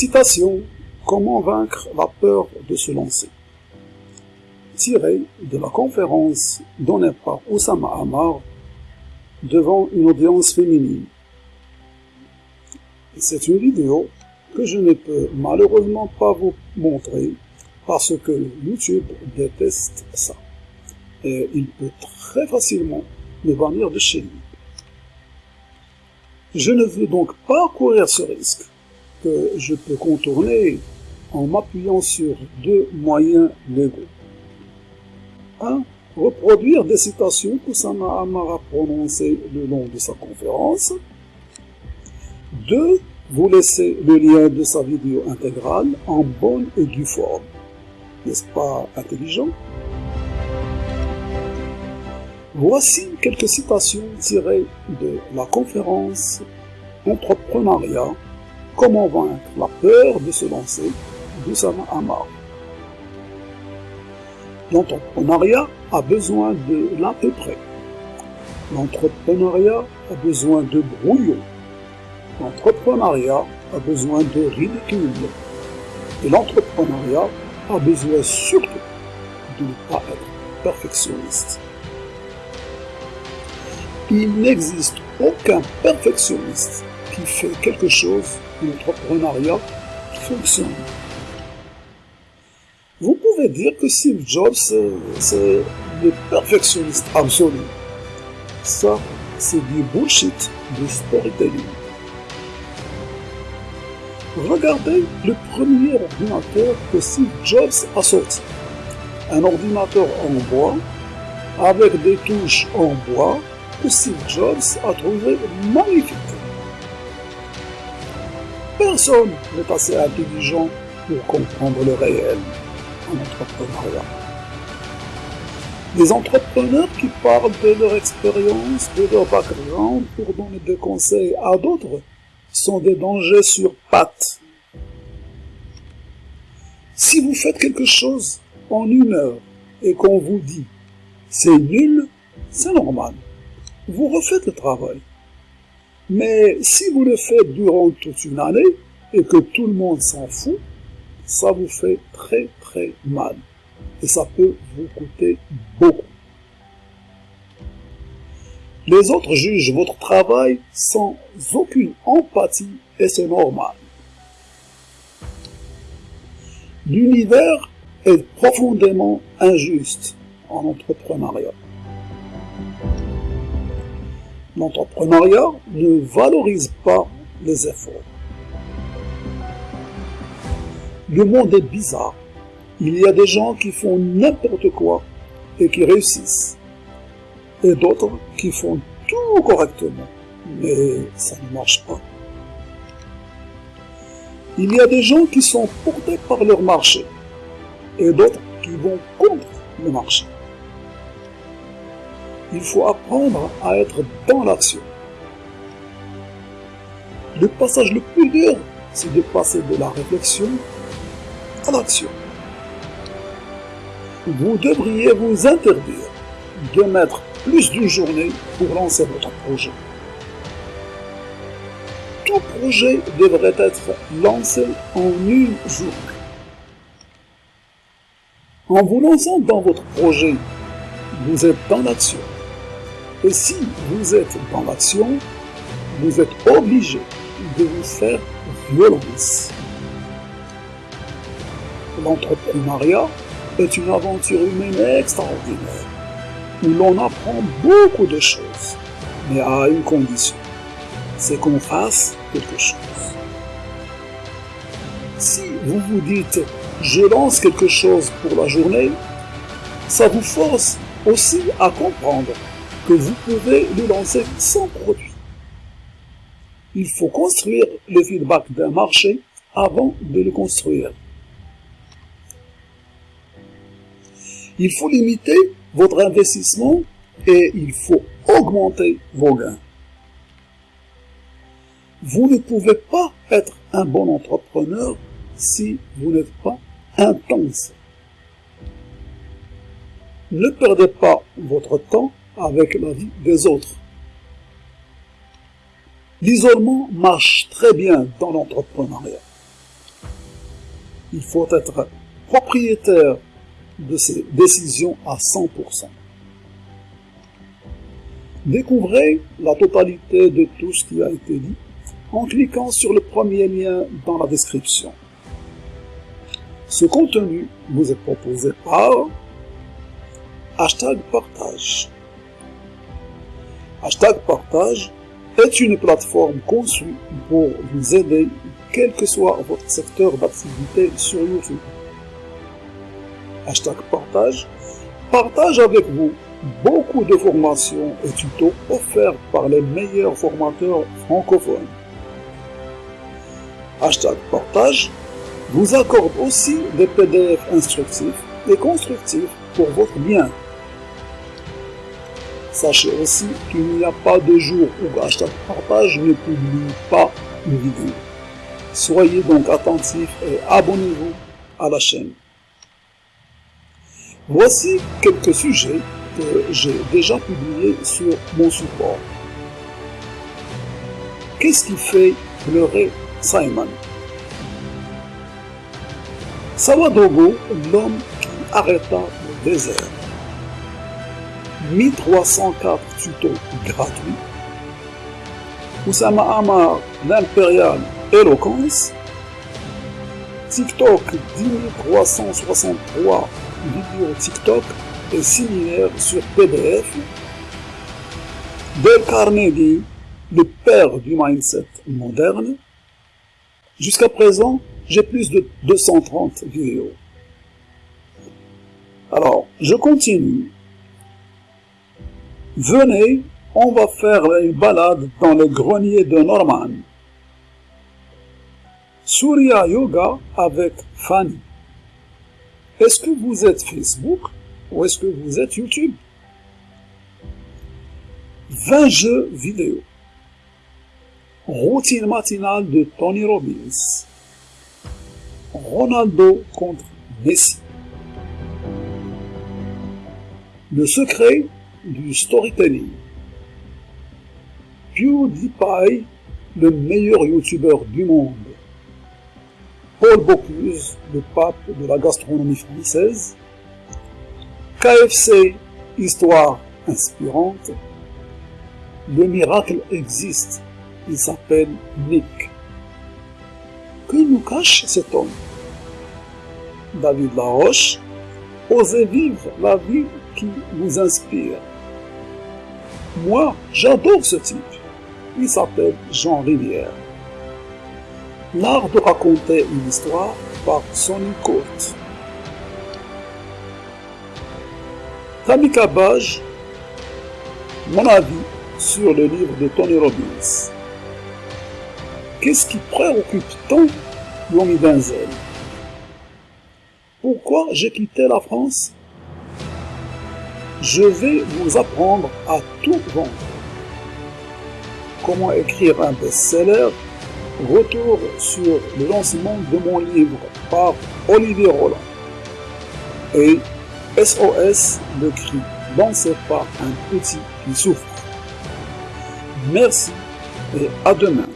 Citation Comment vaincre la peur de se lancer? Tiré de la conférence donnée par Oussama Amar devant une audience féminine. C'est une vidéo que je ne peux malheureusement pas vous montrer parce que YouTube déteste ça. Et il peut très facilement me bannir de chez lui. Je ne veux donc pas courir ce risque que je peux contourner en m'appuyant sur deux moyens légaux. 1. Reproduire des citations que Amara a prononcées le long de sa conférence. 2. Vous laisser le lien de sa vidéo intégrale en bonne et due forme. N'est-ce pas intelligent? Voici quelques citations tirées de la conférence Entrepreneuriat, comment vaincre la peur de se lancer d'Oussama Amar. L'entrepreneuriat a besoin de l'à. L'entrepreneuriat a besoin de brouillon. L'entrepreneuriat a besoin de ridicule. Et l'entrepreneuriat a besoin surtout de ne pas être perfectionniste. Il n'existe aucun perfectionniste qui fait quelque chose l'entrepreneuriat fonctionne. Vous pouvez dire que Steve Jobs, c'est le perfectionniste absolu. Ça, c'est du bullshit du storytelling. Regardez le premier ordinateur que Steve Jobs a sorti. Un ordinateur en bois, avec des touches en bois, que Steve Jobs a trouvé magnifique. Personne n'est assez intelligent pour comprendre le réel en entrepreneuriat. Les entrepreneurs qui parlent de leur expérience, de leur background pour donner des conseils à d'autres sont des dangers sur pattes. Si vous faites quelque chose en une heure et qu'on vous dit c'est nul, c'est normal. Vous refaites le travail. Mais si vous le faites durant toute une année et que tout le monde s'en fout, ça vous fait très très mal. Et ça peut vous coûter beaucoup. Les autres jugent votre travail sans aucune empathie et c'est normal. L'univers est profondément injuste en entrepreneuriat. L'entrepreneuriat ne valorise pas les efforts. Le monde est bizarre. Il y a des gens qui font n'importe quoi et qui réussissent. Et d'autres qui font tout correctement. Mais ça ne marche pas. Il y a des gens qui sont portés par leur marché et d'autres qui vont contre le marché. Il faut apprendre à être dans l'action. Le passage le plus dur, c'est de passer de la réflexion à l'action. Vous devriez vous interdire de mettre plus d'une journée pour lancer votre projet. Tout projet devrait être lancé en une journée. En vous lançant dans votre projet, vous êtes dans l'action. Et si vous êtes dans l'action, vous être obligé de vous faire violence. L'entrepreneuriat est une aventure humaine extraordinaire, où l'on apprend beaucoup de choses, mais à une condition, c'est qu'on fasse quelque chose. Si vous vous dites « je lance quelque chose pour la journée », ça vous force aussi à comprendre que vous pouvez le lancer sans produit. Il faut construire le feedback d'un marché avant de le construire. Il faut limiter votre investissement et il faut augmenter vos gains. Vous ne pouvez pas être un bon entrepreneur si vous n'êtes pas intense. Ne perdez pas votre temps avec la vie des autres. L'isolement marche très bien dans l'entrepreneuriat. il faut être propriétaire de ses décisions à 100%. Découvrez la totalité de tout ce qui a été dit en cliquant sur le premier lien dans la description. Ce contenu vous est proposé par Hashtag Partage. Hashtag Partage est une plateforme conçue pour vous aider quel que soit votre secteur d'activité sur YouTube. Hashtag Partage partage avec vous beaucoup de formations et tutos offerts par les meilleurs formateurs francophones. Hashtag Partage vous accorde aussi des PDF instructifs et constructifs pour votre bien. Sachez aussi qu'il n'y a pas de jour où Hashtag Partage ne publie pas une vidéo. Soyez donc attentifs et abonnez-vous à la chaîne. Voici quelques sujets que j'ai déjà publiés sur mon support. Qu'est-ce qui fait pleurer Simon? Sawadogo, l'homme qui arrêta le désert. 1304 tutos gratuits. Oussama Amar, l'impérial éloquence. TikTok 10363 vidéos TikTok et similaires sur PDF. Dale Carnegie, le père du mindset moderne. Jusqu'à présent, j'ai plus de 230 vidéos. Alors, je continue. Venez, on va faire une balade dans le grenier de Norman. Surya Yoga avec Fanny. Est-ce que vous êtes Facebook ou est-ce que vous êtes YouTube? 20 jeux vidéo. Routine matinale de Tony Robbins. Ronaldo contre Messi. Le secret du storytelling. PewDiePie, le meilleur youtubeur du monde. Paul Bocuse, le pape de la gastronomie française. KFC, histoire inspirante. Le miracle existe, il s'appelle Nick. Que nous cache cet homme? David Laroche, osez vivre la vie qui vous inspire. Moi, j'adore ce type. Il s'appelle Jean Rivière. L'art de raconter une histoire par Sonny Court. Tamika Baj, mon avis sur le livre de Tony Robbins. Qu'est-ce qui préoccupe tant Yomi Denzel Pourquoi j'ai quitté la France? Je vais vous apprendre à tout vendre. Comment écrire un best-seller? Retour sur le lancement de mon livre par Olivier Roland. Et SOS, le cri lancé par un petit qui souffre. Merci et à demain.